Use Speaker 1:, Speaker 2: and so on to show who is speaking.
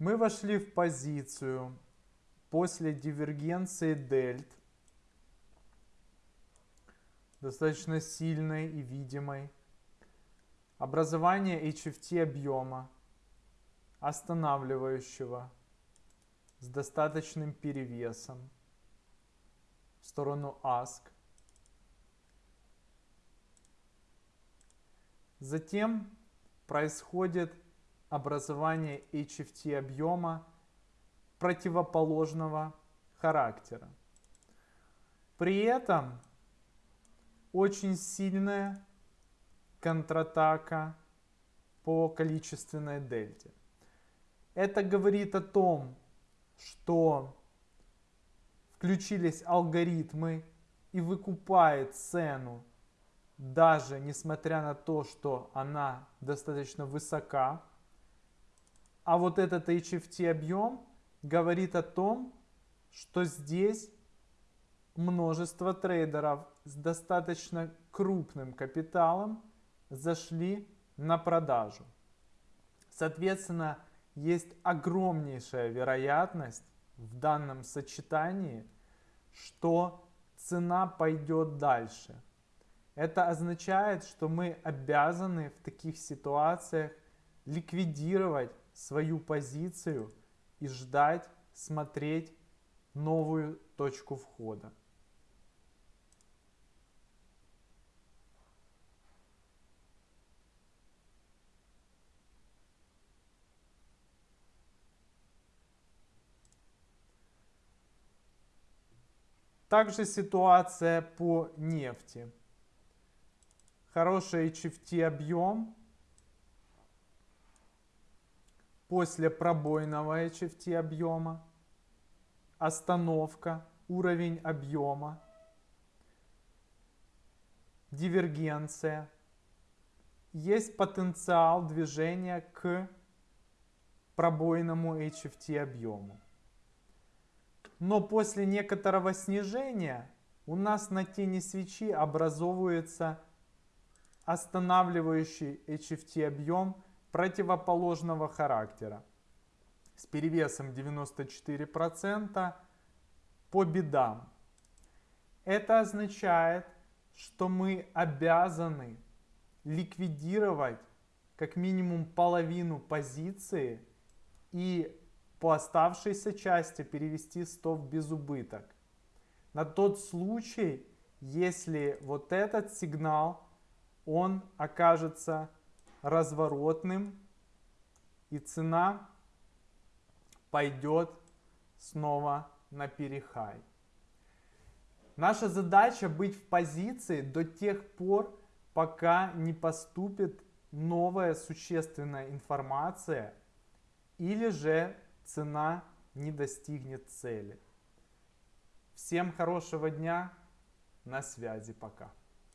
Speaker 1: Мы вошли в позицию после дивергенции дельт, достаточно сильной и видимой, образование HFT объема, останавливающего с достаточным перевесом в сторону ASK. Затем происходит образование HFT объема противоположного характера. При этом очень сильная контратака по количественной дельте. Это говорит о том, что включились алгоритмы и выкупает цену, даже несмотря на то, что она достаточно высока. А вот этот HFT объем говорит о том, что здесь множество трейдеров с достаточно крупным капиталом зашли на продажу. Соответственно, есть огромнейшая вероятность в данном сочетании, что цена пойдет дальше. Это означает, что мы обязаны в таких ситуациях ликвидировать свою позицию и ждать, смотреть новую точку входа. Также ситуация по нефти. Хороший HFT объем. После пробойного HFT объема. Остановка, уровень объема. Дивергенция. Есть потенциал движения к пробойному HFT объему. Но после некоторого снижения у нас на тени свечи образовывается останавливающий HFT объем противоположного характера с перевесом 94% по бедам. Это означает, что мы обязаны ликвидировать как минимум половину позиции и по оставшейся части перевести стоп без убыток. На тот случай, если вот этот сигнал, он окажется разворотным и цена пойдет снова на перехай. Наша задача быть в позиции до тех пор, пока не поступит новая существенная информация или же цена не достигнет цели. Всем хорошего дня, на связи, пока.